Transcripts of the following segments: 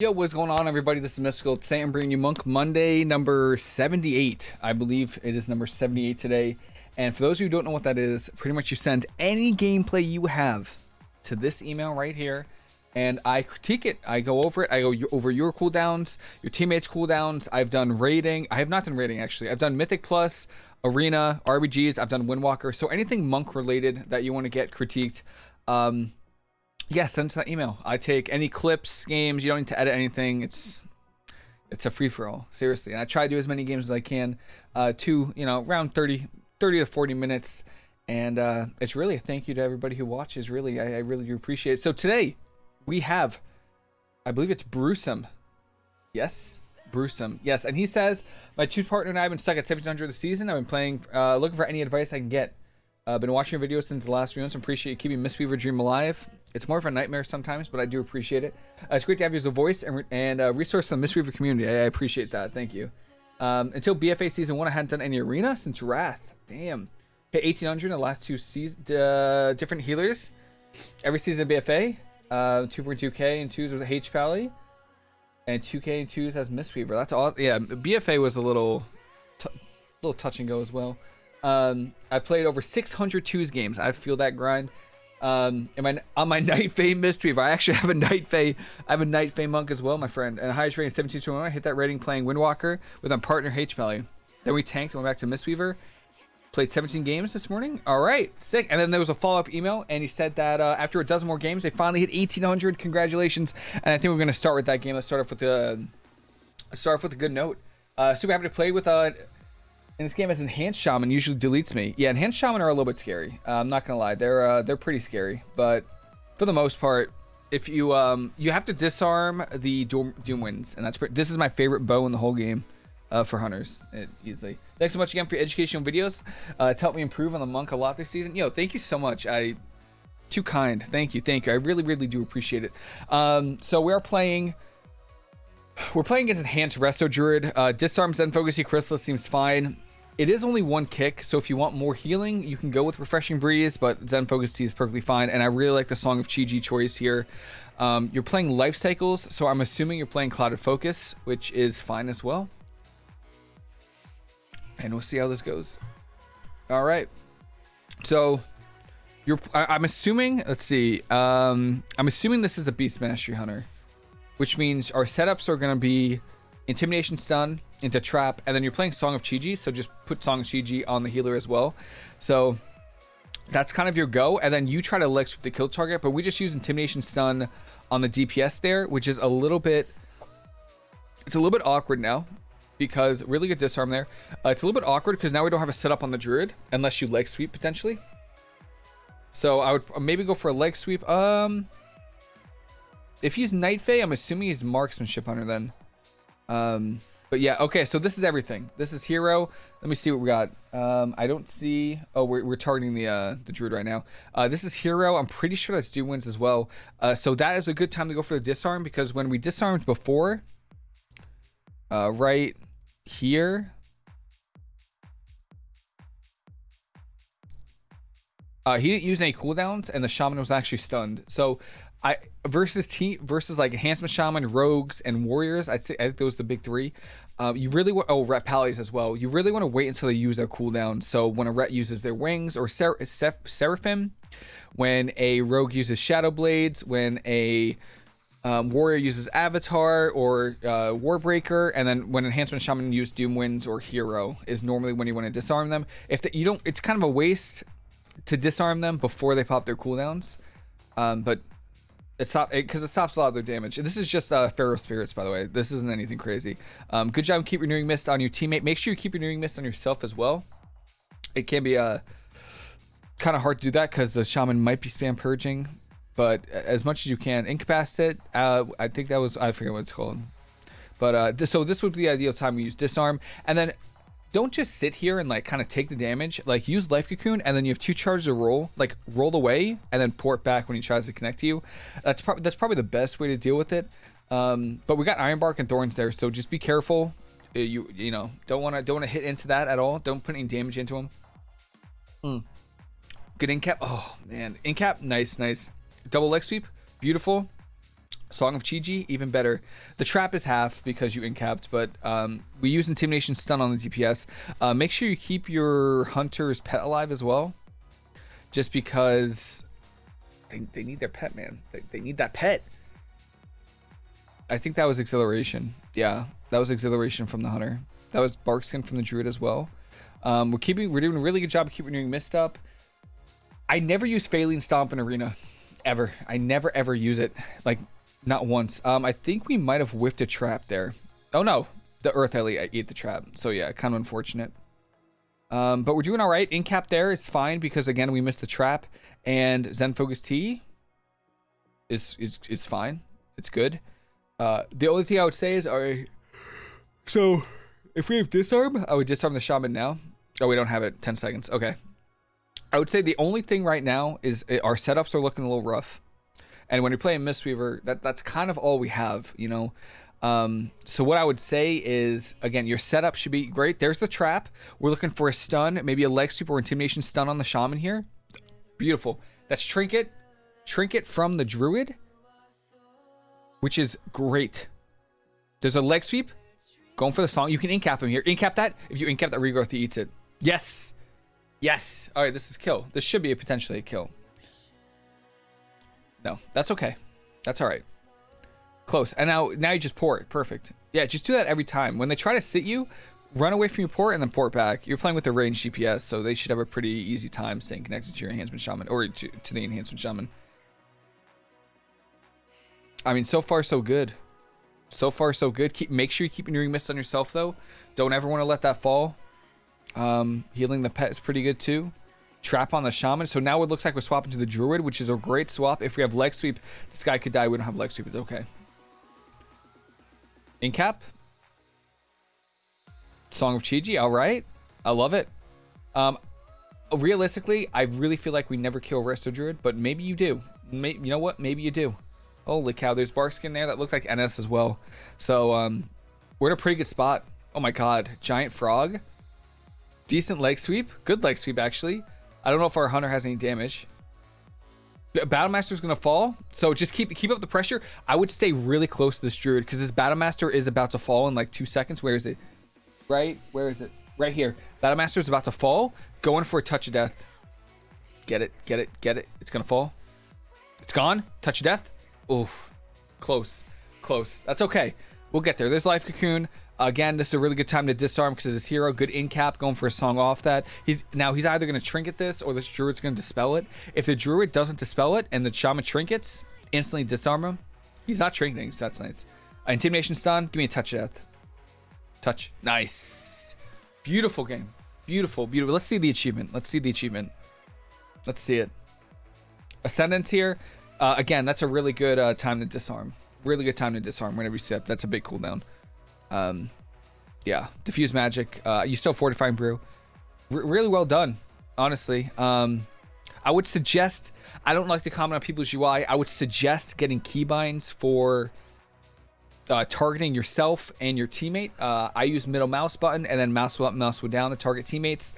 Yo, what's going on, everybody? This is Mystical. Today I'm bringing you Monk Monday number 78. I believe it is number 78 today. And for those of you who don't know what that is, pretty much you send any gameplay you have to this email right here. And I critique it. I go over it. I go over your cooldowns, your teammates' cooldowns. I've done raiding. I have not done raiding, actually. I've done Mythic Plus, Arena, RBGs. I've done Windwalker. So anything Monk related that you want to get critiqued, um, yeah, send to that email. I take any clips, games. You don't need to edit anything. It's it's a free for all, seriously. And I try to do as many games as I can, uh, to you know around 30, 30 to forty minutes. And uh, it's really a thank you to everybody who watches. Really, I, I really do appreciate it. So today we have, I believe it's Brewsome. Yes, Brewsome. Yes, and he says my two partner and I have been stuck at 1700 this season. I've been playing, uh, looking for any advice I can get. I've uh, been watching your videos since the last few months. Appreciate you keeping Mistweaver Dream alive. It's more of a nightmare sometimes, but I do appreciate it. Uh, it's great to have you as a voice and, and uh, resource in the Mistweaver community. I, I, appreciate that. Thank you. Um, until BFA season one, I hadn't done any arena since Wrath. Damn. Hit 1800 in the last two seasons. Uh, different healers. Every season of BFA. Uh, 2.2k and 2s with H Pally. And 2k and 2s as Mistweaver. That's all. Yeah, BFA was a little, little touch and go as well. Um, I played over 600 twos games. I feel that grind. Um, on my Night Fae Mistweaver? I actually have a Night Fae. I have a Night Fae monk as well, my friend. And highest rating 1721. I hit that rating playing Windwalker with my partner H Pally. Then we tanked and went back to Mistweaver. Played 17 games this morning. All right, sick. And then there was a follow up email, and he said that uh, after a dozen more games, they finally hit 1800. Congratulations! And I think we're gonna start with that game. Let's start off with the start off with a good note. Uh, super happy to play with uh, in this game as enhanced shaman usually deletes me. Yeah, enhanced shaman are a little bit scary. Uh, I'm not gonna lie, they're uh, they're pretty scary. But for the most part, if you um you have to disarm the doom, doom and that's this is my favorite bow in the whole game. Uh, for hunters, it, easily. Thanks so much again for your educational videos. Uh, it's helped me improve on the monk a lot this season. Yo, thank you so much. I too kind. Thank you, thank you. I really, really do appreciate it. Um, so we are playing we're playing against Enhanced Resto Druid. Uh, disarm Zen Focus Chrysalis seems fine. It is only one kick, so if you want more healing, you can go with Refreshing Breeze, but Zen Focus Tea is perfectly fine, and I really like the Song of Chi-Ji choice here. Um, you're playing Life Cycles, so I'm assuming you're playing Clouded Focus, which is fine as well. And we'll see how this goes. All right. So, you're. I, am assuming. Let's see. Um, I'm assuming this is a Beast Mastery Hunter, which means our setups are going to be Intimidation Stun, into trap, and then you're playing Song of Chi-Ji, so just put Song of Chi-Ji on the healer as well. So that's kind of your go, and then you try to leg sweep the kill target, but we just use Intimidation Stun on the DPS there, which is a little bit, it's a little bit awkward now, because really good disarm there. Uh, it's a little bit awkward because now we don't have a setup on the Druid, unless you leg sweep potentially. So I would maybe go for a leg sweep. Um, if he's Night Fae, I'm assuming he's Marksmanship Hunter then. Um, but yeah, okay, so this is everything. This is hero. Let me see what we got. Um, I don't see... Oh, we're, we're targeting the uh, the druid right now. Uh, this is hero. I'm pretty sure that's doom winds as well. Uh, so that is a good time to go for the disarm because when we disarmed before, uh, right here... Uh, he didn't use any cooldowns, and the shaman was actually stunned. So I versus team versus like enhancement shaman, rogues, and warriors. I'd say I think those are the big three. Um, you really want oh ret pallies as well. You really want to wait until they use their cooldown. So when a ret uses their wings or ser seraphim, when a rogue uses shadow blades, when a um, warrior uses avatar or uh, warbreaker, and then when enhancement shaman use doom winds or hero is normally when you want to disarm them. If the, you don't, it's kind of a waste to disarm them before they pop their cooldowns. Um, but it stops because it, it, stops a lot of their damage. And this is just uh, Feral Spirits, by the way. This isn't anything crazy. Um, good job. Keep renewing mist on your teammate. Make sure you keep renewing mist on yourself as well. It can be uh, kind of hard to do that because the shaman might be spam purging. But as much as you can, incapacitate. Uh, I think that was I forget what it's called. But uh, so this would be the ideal time we use disarm, and then don't just sit here and like kind of take the damage. Like use life cocoon and then you have two charges to roll, like roll away and then port back when he tries to connect to you. That's probably that's probably the best way to deal with it. Um, but we got iron bark and thorns there, so just be careful. Uh, you you know don't want to don't want to hit into that at all. Don't put any damage into him. Mm. Good incap. Oh man, incap. Nice, nice. Double leg sweep. Beautiful. Song of Chi-Ji, even better. The trap is half because you incapped, but um, we use Intimidation Stun on the DPS. Uh, make sure you keep your Hunter's pet alive as well. Just because they, they need their pet, man. They, they need that pet. I think that was Exhilaration. Yeah, that was Exhilaration from the Hunter. That was Barkskin from the Druid as well. Um, we're keeping, we're doing a really good job of keeping doing Mist up. I never use Faeline Stomp in Arena, ever. I never ever use it, like not once. Um, I think we might have whiffed a trap there. Oh no, the Earth Ellie ate the trap. So yeah, kind of unfortunate. Um, but we're doing all right. Incap there is fine because again we missed the trap, and Zen Focus Tea is is is fine. It's good. Uh, the only thing I would say is, all right. So if we have disarm, I would disarm the shaman now. Oh, we don't have it. Ten seconds. Okay. I would say the only thing right now is uh, our setups are looking a little rough. And when you're playing Mistweaver, that that's kind of all we have, you know. Um, so what I would say is, again, your setup should be great. There's the trap. We're looking for a stun, maybe a leg sweep or intimidation stun on the shaman here. Beautiful. That's trinket, trinket from the druid, which is great. There's a leg sweep. Going for the song. You can incap him here. Incap that. If you incap that, regrowth, he eats it. Yes. Yes. All right, this is kill. This should be a potentially a kill. No, that's okay. That's all right. Close. And now, now you just pour it. Perfect. Yeah, just do that every time. When they try to sit you, run away from your port and then port back. You're playing with the range DPS, so they should have a pretty easy time staying connected to your enhancement shaman or to, to the enhancement shaman. I mean, so far so good. So far so good. Keep make sure you keep your mist on yourself though. Don't ever want to let that fall. Um, healing the pet is pretty good too. Trap on the Shaman. So now it looks like we're swapping to the Druid, which is a great swap. If we have Leg Sweep, this guy could die. We don't have Leg Sweep. It's okay. Incap. Song of Chi-Ji. All right. I love it. Um, realistically, I really feel like we never kill Resto Druid, but maybe you do. May you know what? Maybe you do. Holy cow. There's Barkskin there that looked like NS as well. So um, we're in a pretty good spot. Oh my god. Giant Frog. Decent leg sweep. Good leg sweep, actually. I don't know if our hunter has any damage. Battlemaster is gonna fall, so just keep keep up the pressure. I would stay really close to this druid because this Battlemaster is about to fall in like two seconds. Where is it? Right? Where is it? Right here. Battlemaster is about to fall. Going for a touch of death. Get it? Get it? Get it? It's gonna fall. It's gone. Touch of death. Oof. Close. Close. That's okay. We'll get there. There's life cocoon. Again, this is a really good time to disarm because his hero, good in cap, going for a song off that. He's now he's either going to trinket this or this druid's going to dispel it. If the druid doesn't dispel it and the shaman trinkets, instantly disarm him. He's not trinketing, so that's nice. Uh, intimidation stun. Give me a touch of death. Touch. Nice. Beautiful game. Beautiful, beautiful. Let's see the achievement. Let's see the achievement. Let's see it. Ascendance here. Uh, again, that's a really good uh, time to disarm. Really good time to disarm whenever you sit. That's a big cooldown. Um, yeah, diffuse magic. Uh, you still fortifying brew. R really well done, honestly. Um, I would suggest. I don't like to comment on people's UI. I would suggest getting keybinds for uh, targeting yourself and your teammate. Uh, I use middle mouse button and then mouse up, mouse down to target teammates.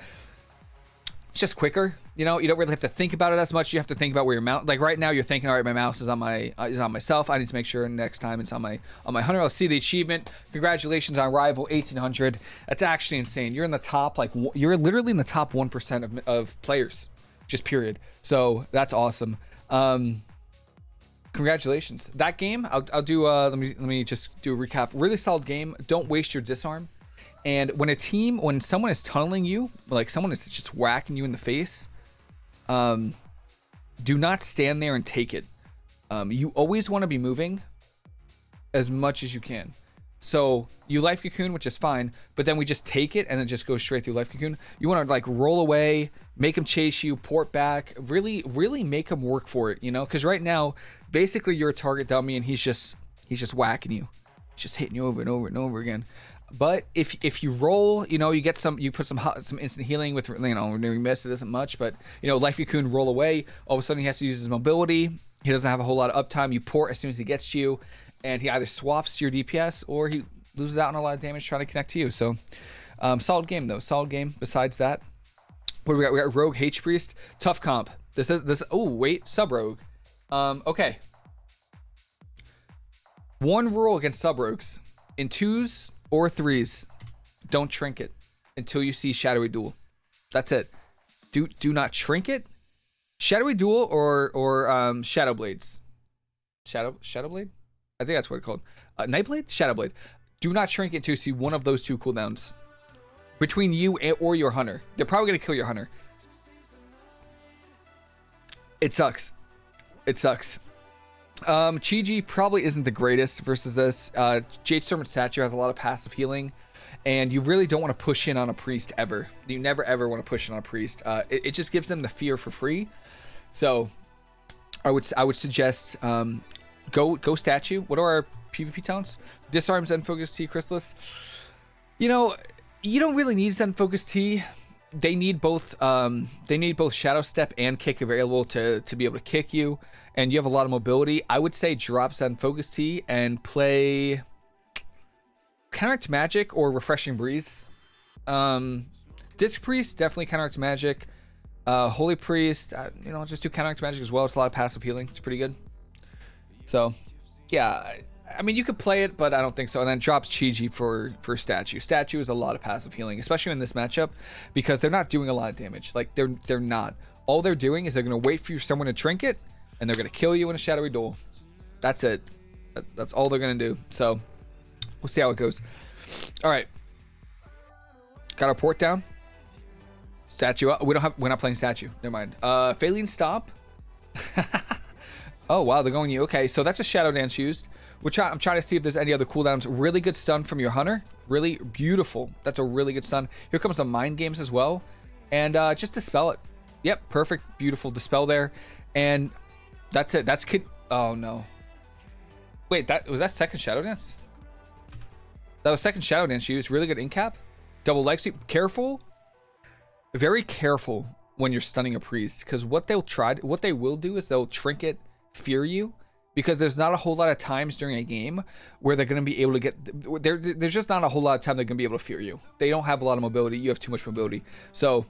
It's just quicker. You know, you don't really have to think about it as much. You have to think about where your mouse. Like right now, you're thinking, all right, my mouse is on my uh, is on myself. I need to make sure next time it's on my on my hunter. I'll see the achievement. Congratulations on rival 1800. That's actually insane. You're in the top like you're literally in the top one percent of of players, just period. So that's awesome. Um, congratulations. That game, I'll I'll do. Uh, let me let me just do a recap. Really solid game. Don't waste your disarm. And when a team, when someone is tunneling you, like someone is just whacking you in the face, um, do not stand there and take it. Um, you always want to be moving as much as you can. So you life cocoon, which is fine, but then we just take it and then just go straight through life cocoon. You want to like roll away, make him chase you, port back, really, really make him work for it, you know? Because right now, basically you're a target dummy and he's just he's just whacking you, he's just hitting you over and over and over again. But if if you roll, you know, you get some, you put some some instant healing with, you know, renewing mist. It isn't much, but you know, Life Cocoon roll away. All of a sudden, he has to use his mobility. He doesn't have a whole lot of uptime. You port as soon as he gets to you, and he either swaps your DPS or he loses out on a lot of damage trying to connect to you. So, um, solid game though. Solid game. Besides that, what do we got? We got Rogue H Priest. Tough comp. This is this. Oh wait, sub Rogue. Um, okay. One rule against sub rogues in twos or threes, don't shrink trinket until you see Shadowy Duel. That's it. Do do not trinket. Shadowy Duel or or um, Shadow Blades. Shadow Shadow Blade? I think that's what it's called. Uh, Nightblade? Shadow Blade. Do not trinket until you see one of those two cooldowns. Between you and, or your hunter. They're probably going to kill your hunter. It sucks. It sucks. Um, Chi-Ji probably isn't the greatest versus this. Uh, Jade Storm Statue has a lot of passive healing, and you really don't want to push in on a priest ever. You never ever want to push in on a priest. Uh, it, it, just gives them the fear for free. So, I would I would suggest um, go go statue. What are our PvP talents? Disarms Zen Focus Tea Chrysalis. You know, you don't really need Zen Focus Tea they need both um, they need both shadow step and kick available to to be able to kick you. And you have a lot of mobility. I would say drop on Focus t and play counteract magic or refreshing breeze. Um disc priest definitely counteract magic. Uh holy priest uh, you know just do counteract magic as well. It's a lot of passive healing. It's pretty good. So yeah I mean, you could play it, but I don't think so. And then drops Chi-Ji for for Statue. Statue is a lot of passive healing, especially in this matchup, because they're not doing a lot of damage. Like they're they're not. All they're doing is they're gonna wait for someone to trinket, and they're gonna kill you in a shadowy duel. That's it. That's all they're gonna do. So we'll see how it goes. All right. Got our port down. Statue. We don't have. We're not playing statue. Never mind. Uh, Faeline stop. oh wow, they're going you. Okay, so that's a shadow dance used. We're I'm trying to see if there's any other cooldowns. Really good stun from your hunter. Really beautiful. That's a really good stun. Here comes some mind games as well. And uh, just dispel it. Yep, perfect, beautiful dispel there. And that's it. That's kid. Oh no. Wait, that was that second shadow dance? That was second shadow dance. She was really good in cap. Double leg sweep. Careful. Very careful when you're stunning a priest, because what they'll try, what they will do is they'll trinket fear you because there's not a whole lot of times during a game where they're going to be able to get there there's just not a whole lot of time they're going to be able to fear you. They don't have a lot of mobility. You have too much mobility. So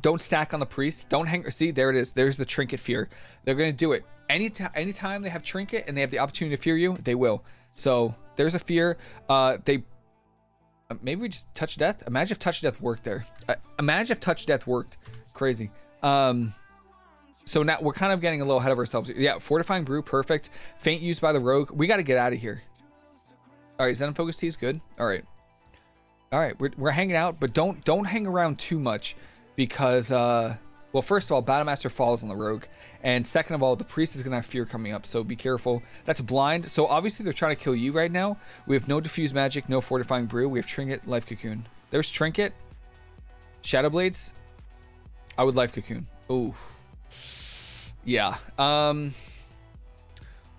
don't stack on the priest. Don't hang see there it is. There's the trinket fear. They're going to do it. Anytime anytime they have trinket and they have the opportunity to fear you they will. So there's a fear. Uh they uh, maybe we just touch death? Imagine if touch death worked there. Uh, imagine if touch death worked. Crazy. Um so now we're kind of getting a little ahead of ourselves. Yeah, fortifying brew, perfect. Feint used by the rogue. We got to get out of here. All right, Zen focus T is good. All right, all right, we're, we're hanging out, but don't don't hang around too much because uh, well, first of all, Battlemaster falls on the rogue, and second of all, the priest is gonna have fear coming up, so be careful. That's blind. So obviously they're trying to kill you right now. We have no diffuse magic, no fortifying brew. We have trinket, life cocoon. There's trinket, shadow blades. I would life cocoon. Ooh. Yeah. Um.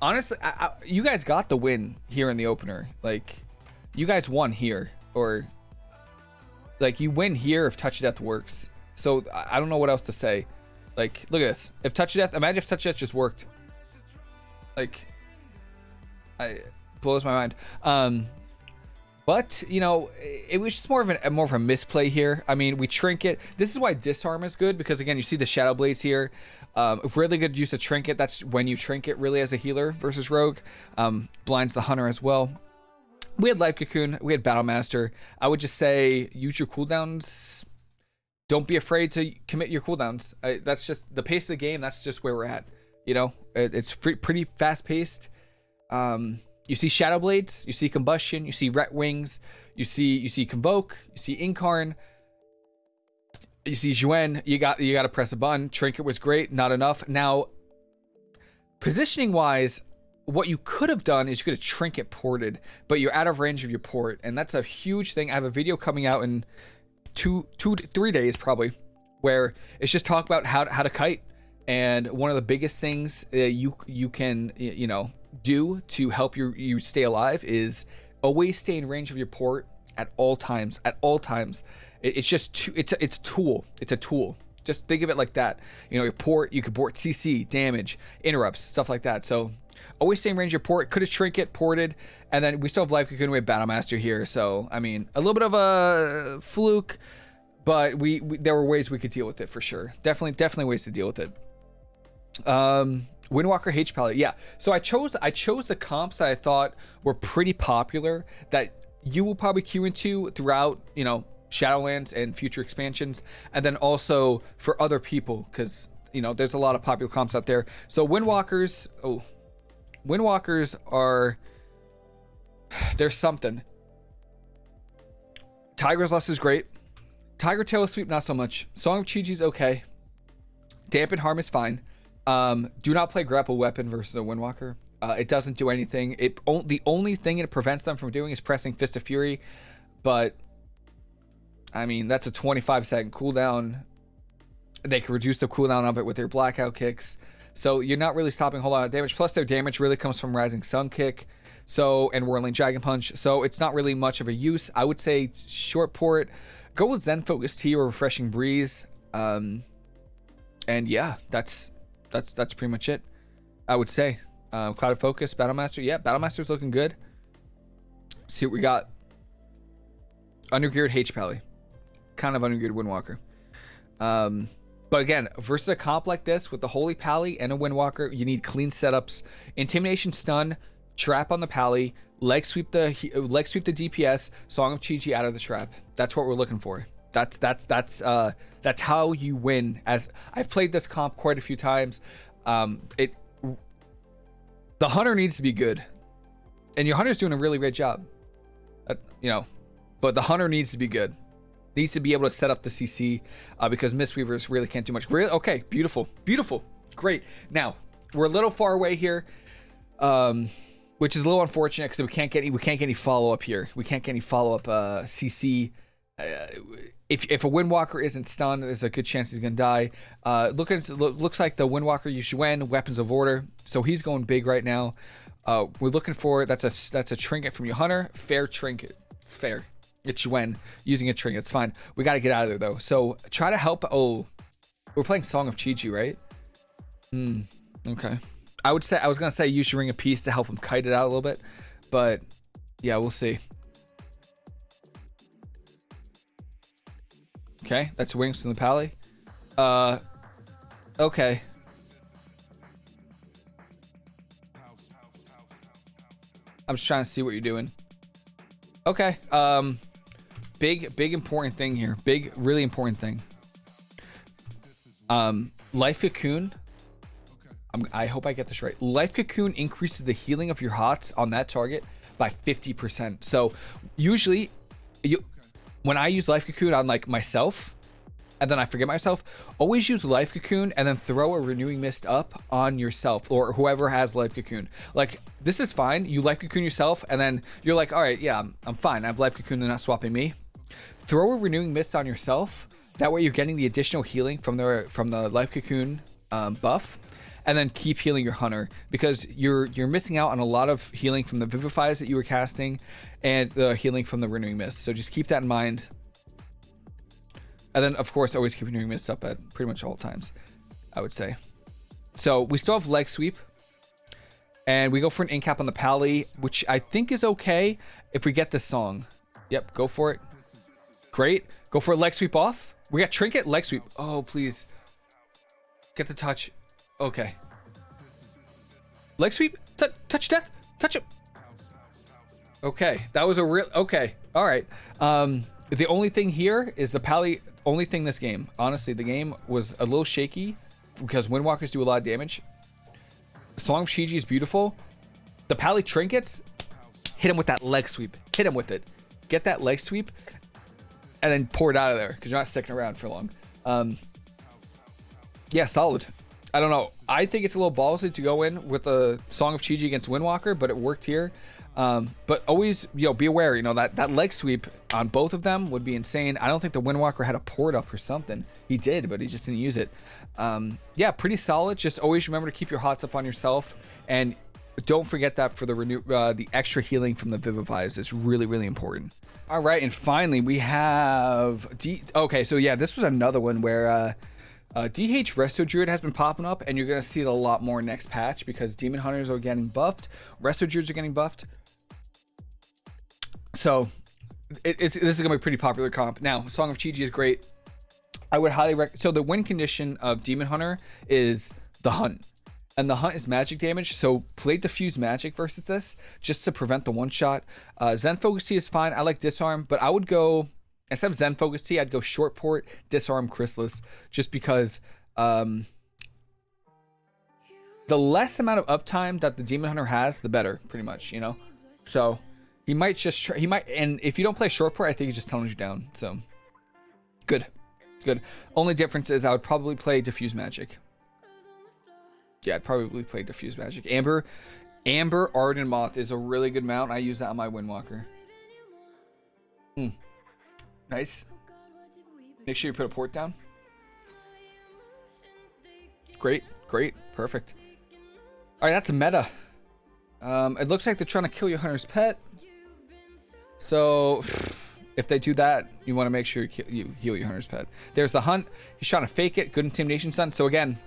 Honestly, I, I, you guys got the win here in the opener. Like, you guys won here, or like you win here if touch death works. So I don't know what else to say. Like, look at this. If touch death, imagine if touch death just worked. Like, I blows my mind. Um, but you know, it was just more of a more of a misplay here. I mean, we trinket. This is why disarm is good because again, you see the shadow blades here. Um, really good use of trinket. That's when you trinket really as a healer versus rogue. Um, blinds the hunter as well. We had life cocoon. We had battle master. I would just say use your cooldowns. Don't be afraid to commit your cooldowns. I, that's just the pace of the game. That's just where we're at. You know, it, it's pretty fast paced. Um, you see shadow blades. You see combustion. You see ret wings. You see you see convoke. You see incarn you see Xuen, you got you got to press a button. Trinket was great, not enough. Now, positioning wise, what you could have done is you could have trinket ported, but you're out of range of your port, and that's a huge thing. I have a video coming out in two, two, three days probably, where it's just talk about how to, how to kite. And one of the biggest things uh, you you can you know do to help you you stay alive is always stay in range of your port at all times. At all times. It's just it's a, it's a tool. It's a tool. Just think of it like that. You know, your port, you could port CC, damage, interrupts, stuff like that. So always same range your port. Could have trinket ported, and then we still have life cocoon. We have battlemaster here. So I mean, a little bit of a fluke, but we, we there were ways we could deal with it for sure. Definitely, definitely ways to deal with it. Um, Windwalker H palette. Yeah. So I chose I chose the comps that I thought were pretty popular that you will probably queue into throughout, you know, Shadowlands and future expansions, and then also for other people because you know there's a lot of popular comps out there. So Windwalkers, oh, Windwalkers are there's something. Tiger's Lust is great. Tiger Tail Sweep not so much. Song of Chi-Chi's okay. Dampen Harm is fine. Um, do not play grapple weapon versus a Windwalker. Uh, it doesn't do anything. It the only thing it prevents them from doing is pressing Fist of Fury, but I mean that's a 25 second cooldown. They can reduce the cooldown of it with their blackout kicks, so you're not really stopping a whole lot of damage. Plus, their damage really comes from Rising Sun Kick, so and Whirling Dragon Punch. So it's not really much of a use. I would say short port. Go with Zen Focus Tea or Refreshing Breeze. Um, and yeah, that's that's that's pretty much it. I would say. Um, Clouded Focus, Battlemaster. Yeah, Battle Battlemaster's looking good. See what we got. Undergeared H Pally. Kind of under undergeared Windwalker. Um, but again, versus a comp like this with the Holy Pally and a Windwalker, you need clean setups. Intimidation stun, trap on the Pally, leg sweep the leg sweep the DPS, Song of Chi-Chi out of the trap. That's what we're looking for. That's that's that's uh that's how you win. As I've played this comp quite a few times. Um, it the hunter needs to be good, and your hunter's doing a really great job. Uh, you know, but the hunter needs to be good. Needs to be able to set up the CC uh, because Mistweavers really can't do much. Really, okay, beautiful, beautiful, great. Now we're a little far away here. Um, which is a little unfortunate because we can't get any we can't get any follow up here. We can't get any follow up uh, CC. Uh, if, if a Windwalker isn't stunned, there's a good chance he's gonna die. Uh, look at looks like the Windwalker Yuxuan Weapons of Order, so he's going big right now. Uh, we're looking for that's a that's a trinket from your hunter. Fair trinket, it's fair. It's Yuen using a trinket. It's fine. We got to get out of there though. So try to help. Oh, we're playing Song of Chi Chi, right? Hmm. Okay. I would say I was gonna say use your ring of peace to help him kite it out a little bit, but yeah, we'll see. Okay, that's wings from the pally. Uh, okay. I'm just trying to see what you're doing. Okay. Um, big, big important thing here. Big, really important thing. Um, life cocoon. I'm, I hope I get this right. Life cocoon increases the healing of your hots on that target by 50%. So usually, you when I use Life Cocoon on like myself, and then I forget myself, always use Life Cocoon and then throw a Renewing Mist up on yourself or whoever has Life Cocoon. Like, this is fine. You Life Cocoon yourself, and then you're like, all right, yeah, I'm, I'm fine. I have Life Cocoon, they're not swapping me. Throw a Renewing Mist on yourself. That way you're getting the additional healing from the from the Life Cocoon um, buff and then keep healing your hunter because you're you're missing out on a lot of healing from the vivifies that you were casting and the healing from the renewing mist. So just keep that in mind. And then of course always keep renewing mist up at pretty much all times i would say. So we still have leg sweep and we go for an incap on the pally which i think is okay if we get this song. Yep go for it great go for a leg sweep off we got trinket leg sweep oh please get the touch Okay. Leg sweep. T touch death. Touch him. Okay, that was a real. Okay, all right. Um, the only thing here is the pally. Only thing this game. Honestly, the game was a little shaky because Windwalkers do a lot of damage. Song of Chi-Chi is beautiful. The pally trinkets. Hit him with that leg sweep. Hit him with it. Get that leg sweep, and then pour it out of there because you're not sticking around for long. Um, yeah, solid. I don't know. I think it's a little ballsy to go in with a Song of Chi-Chi against Windwalker, but it worked here. Um, but always, you know, be aware, you know, that, that leg sweep on both of them would be insane. I don't think the Windwalker had a port up or something. He did, but he just didn't use it. Um, yeah, pretty solid. Just always remember to keep your hots up on yourself. And don't forget that for the renew, uh, the extra healing from the Vivifies is really, really important. All right, and finally we have D. Okay, so yeah, this was another one where uh, uh, DH Resto Druid has been popping up, and you're going to see it a lot more next patch because Demon Hunters are getting buffed, Resto Druids are getting buffed. So, it, it's this is going to be a pretty popular comp. Now, Song of Chi-Chi is great. I would highly recommend. So, the win condition of Demon Hunter is the hunt. And the hunt is magic damage. So play diffuse magic versus this just to prevent the one shot. Uh, Zen Focus T is fine. I like disarm, but I would go instead of Zen Focus Tea, I'd go short port, disarm Chrysalis, just because um, the less amount of uptime that the Demon Hunter has, the better, pretty much, you know. So he might just try, he might, and if you don't play short port, I think he just tones you down. So good, good. Only difference is I would probably play diffuse magic. Yeah, I'd probably play Diffuse Magic. Amber, Amber Ardenmoth is a really good mount. I use that on my Windwalker. Hmm. Nice. Make sure you put a port down. Great, great, perfect. All right, that's a meta. Um, it looks like they're trying to kill your hunter's pet. So, if they do that, you want to make sure you heal your hunter's pet. There's the hunt. He's trying to fake it. Good intimidation stun. So again,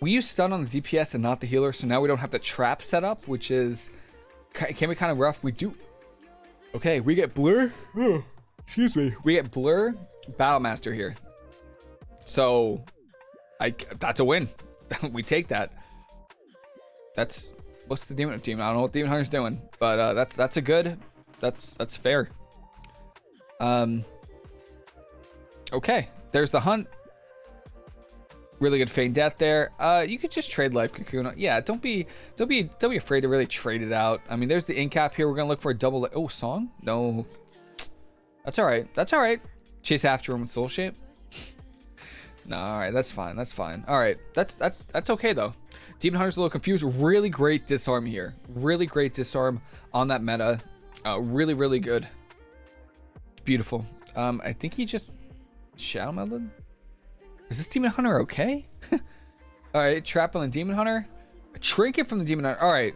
we use stun on the DPS and not the healer, so now we don't have the trap set up, which is can be kind of rough. We do. Okay, we get blur. Oh, excuse me. We get blur, Battlemaster here. So, I that's a win. we take that. That's what's the demon team? I don't know what demon hunter's doing, but uh, that's that's a good. That's that's fair. Um. Okay, there's the hunt. Really good feign death there. Uh, you could just trade life cocoon. Yeah, don't be don't be don't be afraid to really trade it out. I mean, there's the incap here. We're gonna look for a double. Oh, song? No, that's all right. That's all right. Chase after him with soul shape. no, all right, that's fine. That's fine. All right, that's that's that's okay though. Demon Hunter's a little confused. Really great disarm here. Really great disarm on that meta. Uh, really, really good. Beautiful. Um, I think he just shadow melded. Is this Demon Hunter okay? All right, trap on the Demon Hunter. A trinket from the Demon Hunter. All right.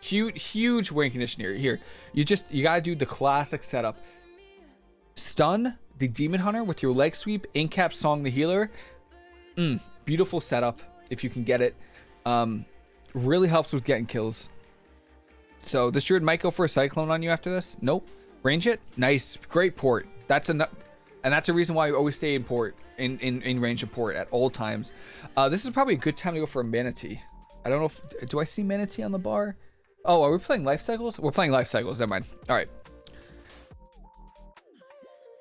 Huge, huge wing condition here. Here, you just, you gotta do the classic setup. Stun the Demon Hunter with your leg sweep, incap song the healer. Mm, beautiful setup if you can get it. Um, really helps with getting kills. So this druid might go for a cyclone on you after this. Nope. Range it. Nice. Great port. That's enough. And that's a reason why I always stay in port, in, in, in range of port at all times. Uh, this is probably a good time to go for a Mana Tea. I don't know if, do I see Mana Tea on the bar? Oh, are we playing life cycles? We're playing life cycles, never mind. All right.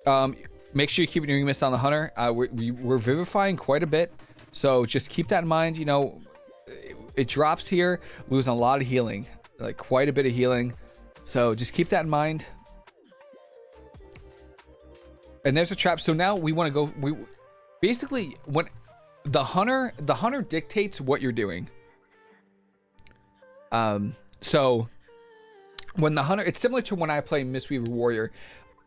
Um, make sure you keep your miss on the hunter. Uh, we're, we, we're vivifying quite a bit. So just keep that in mind. You know, it, it drops here, losing a lot of healing, like quite a bit of healing. So just keep that in mind and there's a trap. So now we want to go. We basically when the hunter the hunter dictates what you're doing. Um. So when the hunter, it's similar to when I play Mistweaver Warrior.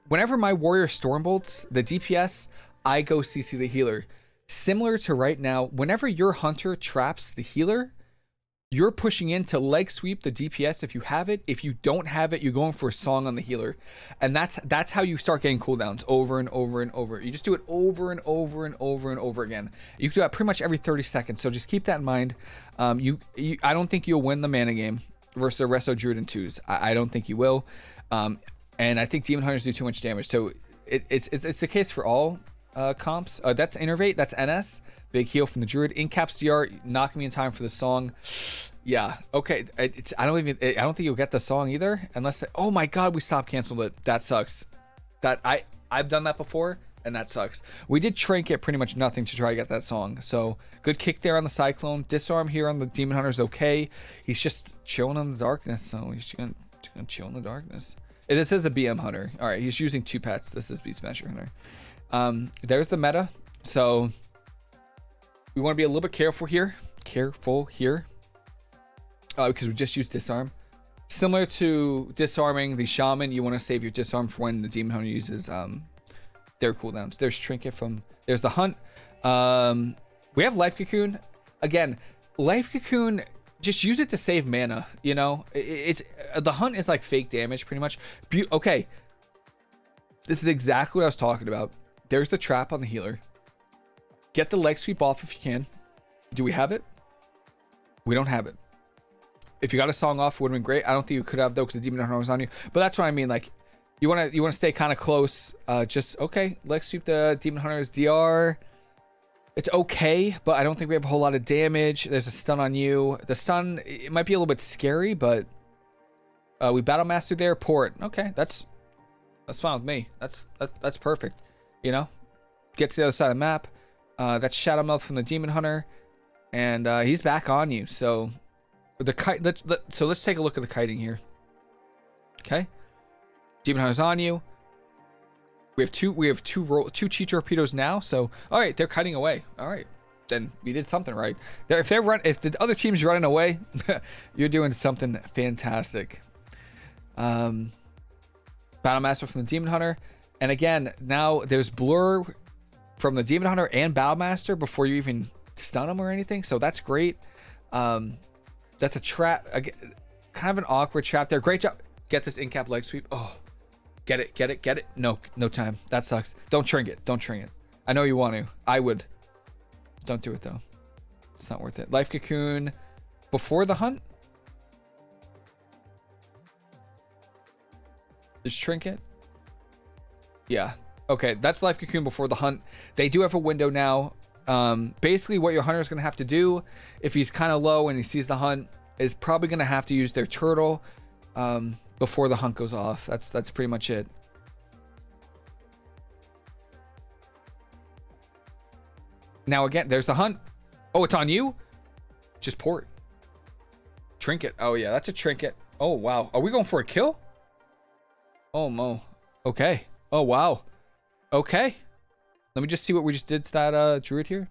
Whenever my warrior stormbolts the DPS, I go CC the healer. Similar to right now, whenever your hunter traps the healer, you're pushing in to leg sweep the DPS if you have it. If you don't have it, you're going for a song on the healer. And that's that's how you start getting cooldowns over and over and over. You just do it over and over and over and over again. You can do that pretty much every 30 seconds. So just keep that in mind. Um, you, you I don't think you'll win the mana game versus a Resto Druid and twos. I, I don't think you will. Um, and I think Demon Hunters do too much damage. So it, it's, it's, it's the case for all uh, comps. Uh, that's Innervate, that's NS. Big heal from the Druid. Incaps DR, knock me in time for the song. Yeah. Okay. It's. I don't even. I don't think you'll get the song either, unless. Oh my God, we stop canceled it. That sucks. That I. I've done that before, and that sucks. We did trinket pretty much nothing to try to get that song. So good kick there on the cyclone. Disarm here on the demon hunter's okay. He's just chilling in the darkness. So he's gonna, gonna chill in the darkness. This is a BM hunter. All right. He's using two pets. This is Beast Smasher hunter. Um. There's the meta. So we want to be a little bit careful here. Careful here. Uh, because we just used disarm. Similar to disarming the shaman, you want to save your disarm for when the demon hunter uses um, their cooldowns. There's trinket from there's the hunt. Um, we have life cocoon. Again, life cocoon. Just use it to save mana. You know, it, it's uh, the hunt is like fake damage pretty much. Be okay. This is exactly what I was talking about. There's the trap on the healer. Get the leg sweep off if you can. Do we have it? We don't have it. If you got a song off, would have been great. I don't think you could have though, because the demon hunter was on you. But that's what I mean. Like, you want to you want to stay kind of close. Uh, just okay. Leg sweep the demon hunter's DR. It's okay, but I don't think we have a whole lot of damage. There's a stun on you. The stun, it might be a little bit scary, but uh, we battle master there. Port. Okay, that's that's fine with me. That's that, that's perfect. You know, get to the other side of the map. Uh, that's Shadow Mouth from the Demon Hunter, and uh, he's back on you. So the kite. Let's let, so let's take a look at the kiting here. Okay, Demon Hunter's on you. We have two. We have two roll, two chi torpedoes now. So all right, they're cutting away. All right, then we did something right. They're, if they're run, if the other team's running away, you're doing something fantastic. Um, Battle Master from the Demon Hunter, and again now there's blur from the Demon Hunter and Battle Master before you even stun them or anything. So that's great. Um, that's a trap. Kind of an awkward trap there. Great job. Get this in cap leg sweep. Oh, Get it, get it, get it. No, no time. That sucks. Don't trinket. Don't trinket. I know you want to. I would. Don't do it though. It's not worth it. Life cocoon before the hunt. Is trinket. Yeah. Okay, that's life cocoon before the hunt. They do have a window now. Um, basically, what your hunter is going to have to do, if he's kind of low and he sees the hunt, is probably going to have to use their turtle. Um, before the hunt goes off. That's that's pretty much it. Now again, there's the hunt. Oh, it's on you? Just port. Trinket. Oh yeah, that's a trinket. Oh wow. Are we going for a kill? Oh mo. Okay. Oh wow. Okay. Let me just see what we just did to that uh druid here.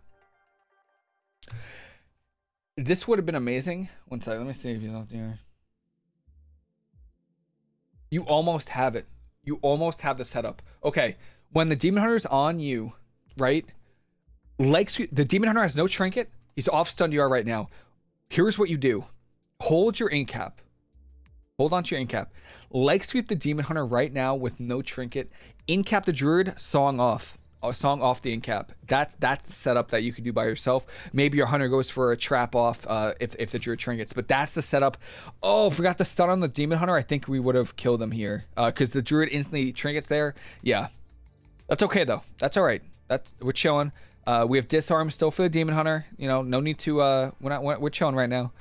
This would have been amazing. One second. Let me see if you don't do you almost have it. You almost have the setup. Okay, when the Demon Hunter's on you, right? Like the Demon Hunter has no trinket. He's off stun DR right now. Here's what you do. Hold your incap. Hold on to your incap. Leg sweep the Demon Hunter right now with no trinket. Incap the Druid, song off a song off the incap. That's that's the setup that you could do by yourself. Maybe your hunter goes for a trap off uh, if if the druid trinkets, but that's the setup. Oh, forgot the stun on the demon hunter. I think we would have killed him here because uh, the druid instantly trinkets there. Yeah, that's okay though. That's all right. That's we're chilling. Uh, we have disarm still for the demon hunter. You know, no need to. Uh, we're not. We're chilling right now.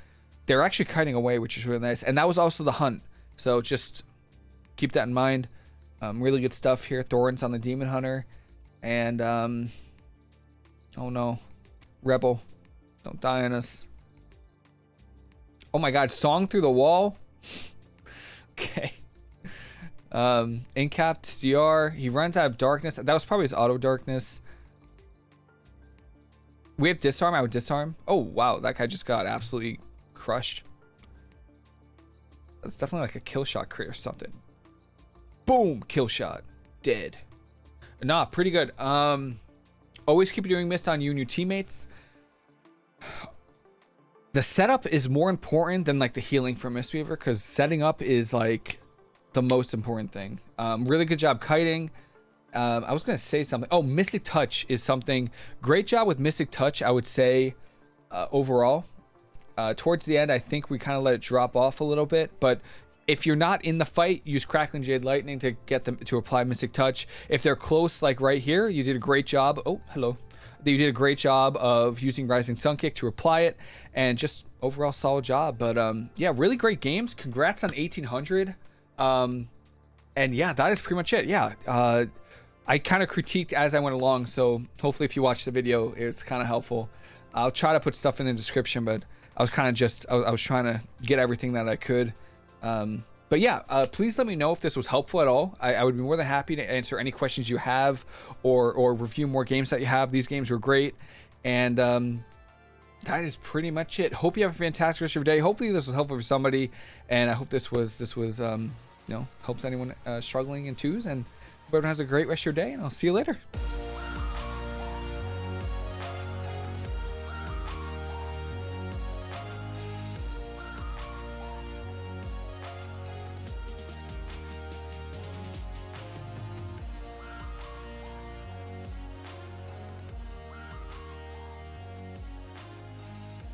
They're actually kiting away, which is really nice. And that was also the hunt. So just keep that in mind. Um, really good stuff here. Thorns on the demon hunter. And, um, oh no. Rebel, don't die on us. Oh my god, song through the wall? okay. Um, incapped DR. He runs out of darkness. That was probably his auto darkness. We have disarm. I would disarm. Oh, wow. That guy just got absolutely crushed. That's definitely like a kill shot crit or something. Boom. Kill shot. Dead. Nah, pretty good. Um, always keep doing mist on you and your teammates. The setup is more important than like the healing for Mistweaver because setting up is like the most important thing. Um, really good job kiting. Um, I was gonna say something. Oh, Mystic Touch is something. Great job with Mystic Touch, I would say, uh, overall. Uh, towards the end, I think we kind of let it drop off a little bit, but if you're not in the fight, use Crackling Jade Lightning to get them to apply Mystic Touch. If they're close, like right here, you did a great job. Oh, hello. You did a great job of using Rising Sun Kick to apply it, and just overall solid job. But um, yeah, really great games. Congrats on 1800. Um, and yeah, that is pretty much it. Yeah, uh, I kind of critiqued as I went along, so hopefully if you watch the video, it's kind of helpful. I'll try to put stuff in the description, but I was kind of just, I was, I was trying to get everything that I could. Um, but yeah, uh, please let me know if this was helpful at all. I, I, would be more than happy to answer any questions you have or, or review more games that you have. These games were great. And um, that is pretty much it. Hope you have a fantastic rest of your day. Hopefully this was helpful for somebody. And I hope this was, this was um, you know, helps anyone uh, struggling in twos. And everyone has a great rest of your day. And I'll see you later.